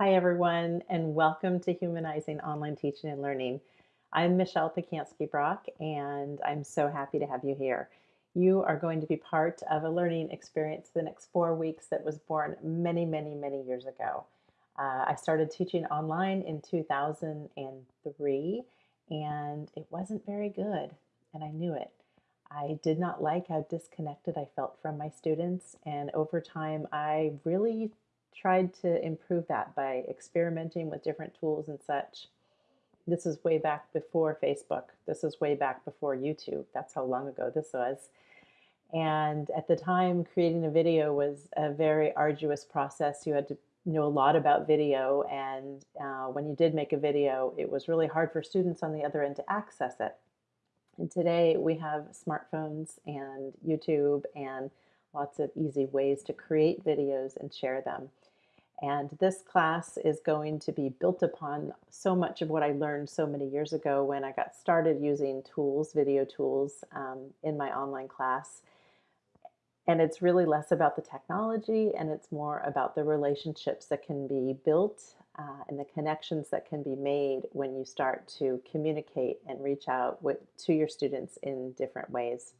Hi, everyone, and welcome to Humanizing Online Teaching and Learning. I'm Michelle Pacansky Brock, and I'm so happy to have you here. You are going to be part of a learning experience the next four weeks that was born many, many, many years ago. Uh, I started teaching online in 2003, and it wasn't very good, and I knew it. I did not like how disconnected I felt from my students, and over time, I really tried to improve that by experimenting with different tools and such. This is way back before Facebook. This is way back before YouTube. That's how long ago this was. And at the time, creating a video was a very arduous process. You had to know a lot about video. And uh, when you did make a video, it was really hard for students on the other end to access it. And today we have smartphones and YouTube and lots of easy ways to create videos and share them. And this class is going to be built upon so much of what I learned so many years ago when I got started using tools, video tools, um, in my online class. And it's really less about the technology and it's more about the relationships that can be built uh, and the connections that can be made when you start to communicate and reach out with, to your students in different ways.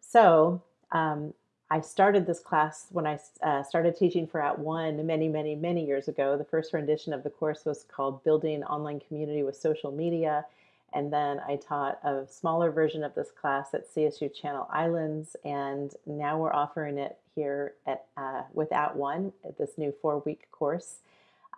So um, I started this class when I uh, started teaching for At @ONE many, many, many years ago. The first rendition of the course was called Building Online Community with Social Media. And then I taught a smaller version of this class at CSU Channel Islands. And now we're offering it here at uh, with At @ONE, this new four-week course.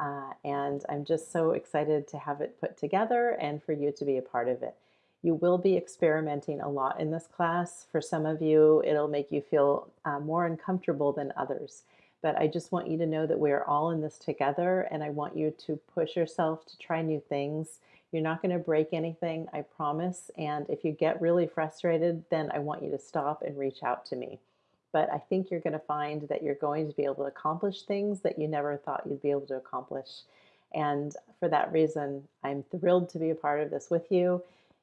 Uh, and I'm just so excited to have it put together and for you to be a part of it. You will be experimenting a lot in this class. For some of you, it'll make you feel uh, more uncomfortable than others. But I just want you to know that we're all in this together and I want you to push yourself to try new things. You're not going to break anything, I promise. And if you get really frustrated, then I want you to stop and reach out to me. But I think you're going to find that you're going to be able to accomplish things that you never thought you'd be able to accomplish. And for that reason, I'm thrilled to be a part of this with you.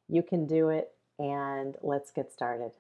You can do it, and let's get started.